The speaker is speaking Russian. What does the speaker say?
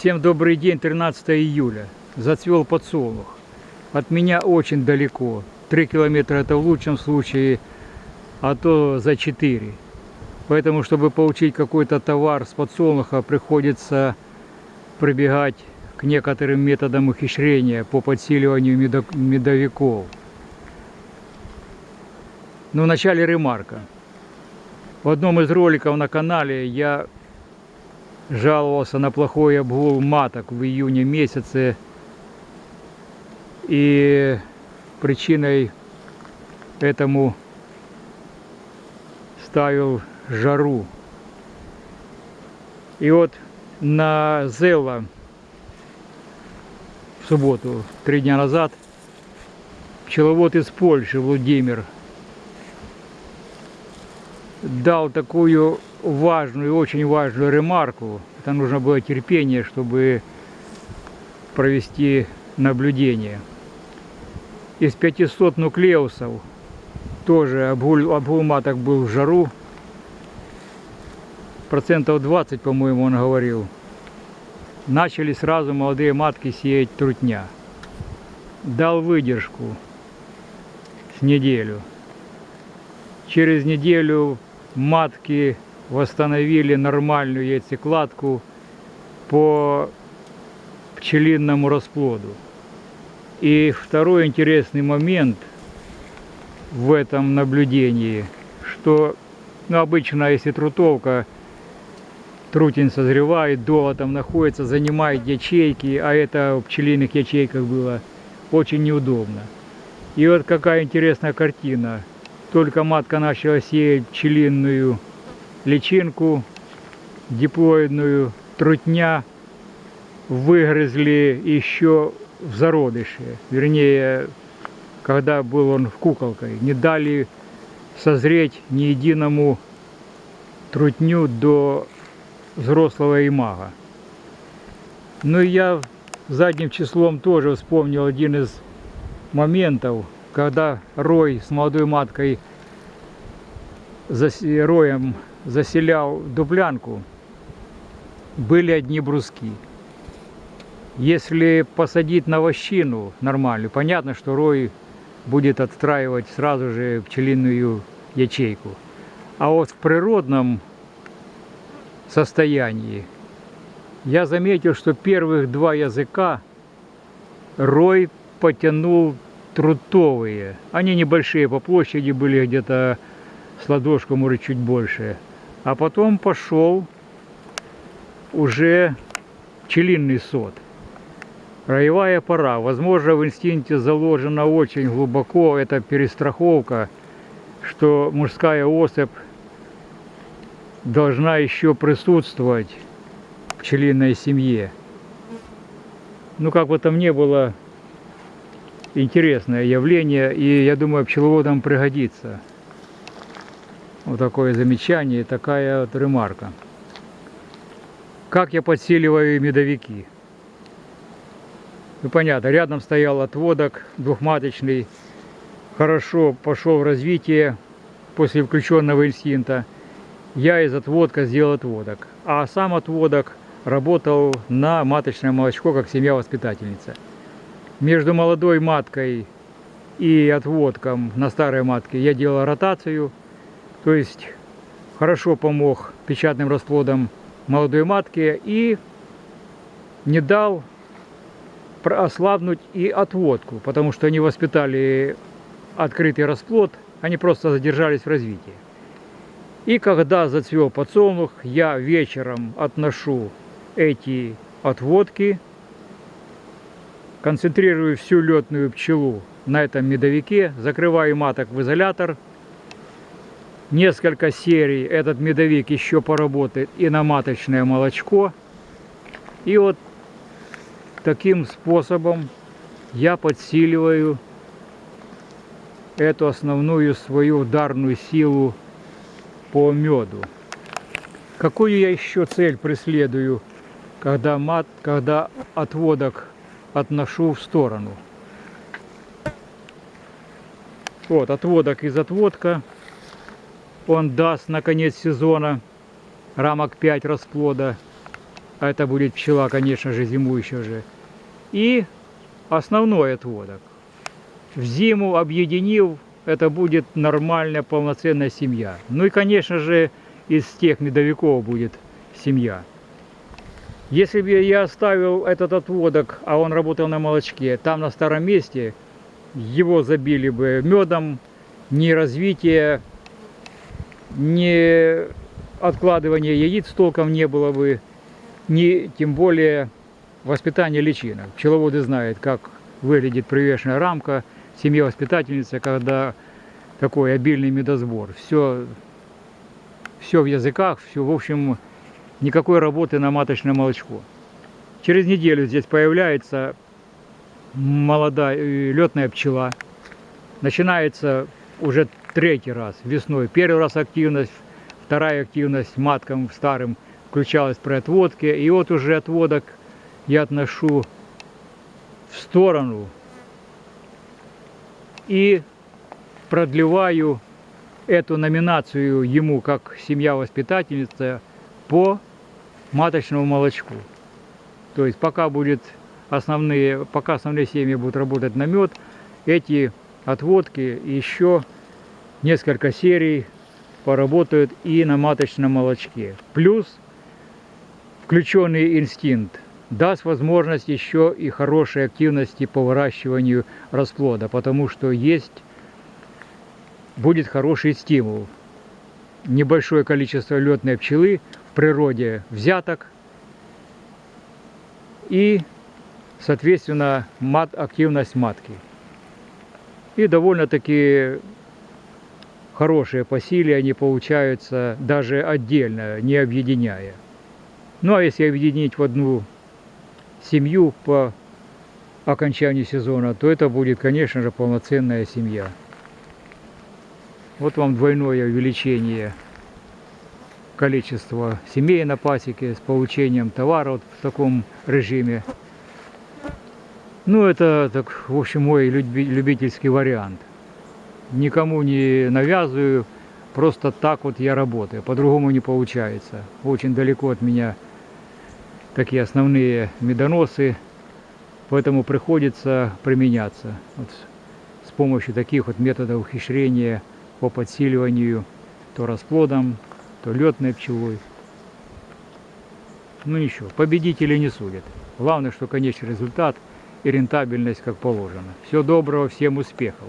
Всем добрый день, 13 июля. Зацвел подсолнух. От меня очень далеко. 3 километра это в лучшем случае, а то за 4. Поэтому, чтобы получить какой-то товар с подсолнуха, приходится прибегать к некоторым методам ухищрения по подсиливанию медовиков. Но вначале ремарка. В одном из роликов на канале я жаловался на плохой обгул маток в июне месяце. И причиной этому ставил жару. И вот на Зелла в субботу, три дня назад, пчеловод из Польши, Владимир, дал такую важную, очень важную ремарку. Это нужно было терпение, чтобы провести наблюдение. Из 500 нуклеусов тоже обгул, обгул маток был в жару. Процентов 20, по-моему, он говорил. Начали сразу молодые матки сеять трутня. Дал выдержку с неделю. Через неделю матки восстановили нормальную яйцекладку по пчелинному расплоду. И второй интересный момент в этом наблюдении, что ну, обычно, если трутовка, трутень созревает, доло там находится, занимает ячейки, а это в пчелиных ячейках было очень неудобно. И вот какая интересная картина только матка начала сеять пчелиную личинку диплоидную, трутня выгрызли еще в зародыше. Вернее, когда был он в куколкой. Не дали созреть ни единому трутню до взрослого имага. Ну и я задним числом тоже вспомнил один из моментов, когда рой с молодой маткой роем заселял дуплянку, были одни бруски. Если посадить на вощину нормальную, понятно, что рой будет отстраивать сразу же пчелиную ячейку. А вот в природном состоянии я заметил, что первых два языка рой потянул трутовые. Они небольшие по площади были где-то с ладошку, может, чуть больше. А потом пошел уже пчелиный сот. Роевая пора. Возможно, в инстинкте заложено очень глубоко эта перестраховка, что мужская особь должна еще присутствовать в пчелиной семье. Ну, как бы там ни было, интересное явление, и я думаю, пчеловодам пригодится. Вот такое замечание, такая вот ремарка. Как я подсиливаю медовики? Ну понятно, рядом стоял отводок двухматочный, хорошо пошел в развитие после включенного инстинкта. Я из отводка сделал отводок, а сам отводок работал на маточное молочко, как семья-воспитательница между молодой маткой и отводком на старой матке я делал ротацию. То есть хорошо помог печатным расплодам молодой матке и не дал ослабнуть и отводку, потому что они воспитали открытый расплод, они просто задержались в развитии. И когда зацвел подсолнух, я вечером отношу эти отводки концентрирую всю летную пчелу на этом медовике, закрываю маток в изолятор. Несколько серий этот медовик еще поработает и на маточное молочко. И вот таким способом я подсиливаю эту основную свою ударную силу по меду. Какую я еще цель преследую, когда мат, когда отводок отношу в сторону. Вот, отводок из отводка. Он даст на конец сезона рамок 5 расплода. а это будет пчела, конечно же, зимующая же. И основной отводок. В зиму объединил, это будет нормальная полноценная семья. Ну и, конечно же, из тех медовиков будет семья. Если бы я оставил этот отводок, а он работал на молочке, там на старом месте, его забили бы медом, ни развития, ни откладывания яиц толком не было бы, ни тем более воспитания личинок. Пчеловоды знают, как выглядит привешенная рамка семье воспитательницы, когда такой обильный медосбор. Все, все в языках, все, в общем, никакой работы на маточное молочко. Через неделю здесь появляется молодая э, летная пчела. Начинается уже третий раз весной. Первый раз активность, вторая активность маткам старым включалась при отводке. И вот уже отводок я отношу в сторону и продлеваю эту номинацию ему как семья-воспитательница по маточному молочку. То есть пока будет основные, пока основные семьи будут работать на мед, эти отводки еще несколько серий поработают и на маточном молочке. Плюс включенный инстинкт даст возможность еще и хорошей активности по выращиванию расплода, потому что есть будет хороший стимул. Небольшое количество летной пчелы в природе взяток и, соответственно, мат, активность матки. И довольно-таки хорошие по силе они получаются даже отдельно, не объединяя. Ну а если объединить в одну семью по окончанию сезона, то это будет, конечно же, полноценная семья. Вот вам двойное увеличение количества семей на пасеке с получением товара вот в таком режиме. Ну, это, так, в общем, мой любительский вариант. Никому не навязываю, просто так вот я работаю. По-другому не получается. Очень далеко от меня такие основные медоносы, поэтому приходится применяться вот с помощью таких вот методов ухищрения по подсиливанию то расплодом, то летной пчелой. Ну ничего, победители не судят. Главное, что конечный результат и рентабельность как положено. Всего доброго, всем успехов!